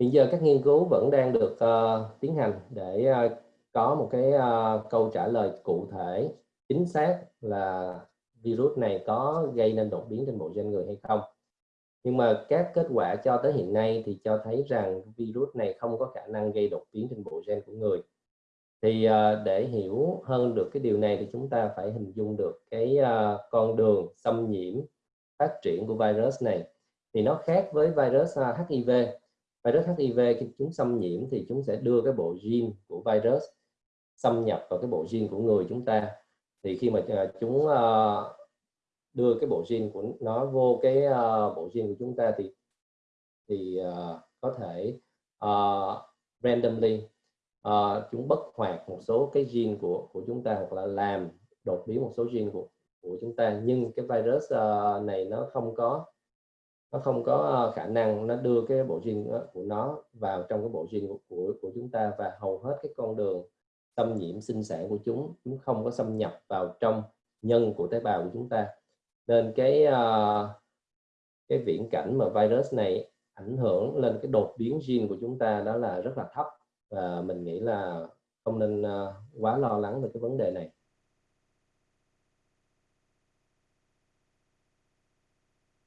hiện giờ các nghiên cứu vẫn đang được uh, tiến hành để uh, có một cái uh, câu trả lời cụ thể chính xác là virus này có gây nên đột biến trên bộ gen người hay không. Nhưng mà các kết quả cho tới hiện nay thì cho thấy rằng virus này không có khả năng gây đột biến trên bộ gen của người. Thì uh, để hiểu hơn được cái điều này thì chúng ta phải hình dung được cái uh, con đường xâm nhiễm phát triển của virus này. Thì nó khác với virus uh, HIV virus HIV khi chúng xâm nhiễm thì chúng sẽ đưa cái bộ gene của virus xâm nhập vào cái bộ gene của người chúng ta. Thì khi mà à, chúng ờ, đưa cái bộ gene của nó vô cái ờ, bộ gene của chúng ta thì thì ờ, có thể uh, randomly uh, chúng bất hoạt một số cái gene của của chúng ta hoặc là làm đột biến một số gene của của chúng ta. Nhưng cái virus uh, này nó không có nó không có ờ, khả năng nó đưa cái bộ gen của nó vào trong cái bộ gen của, của của chúng ta và hầu hết cái con đường xâm nhiễm sinh sản của chúng chúng không có xâm nhập vào trong nhân của tế bào của chúng ta. Nên cái uh, cái viễn cảnh mà virus này ảnh hưởng lên cái đột biến gen của chúng ta đó là rất là thấp và mình nghĩ là không nên uh, quá lo lắng về cái vấn đề này.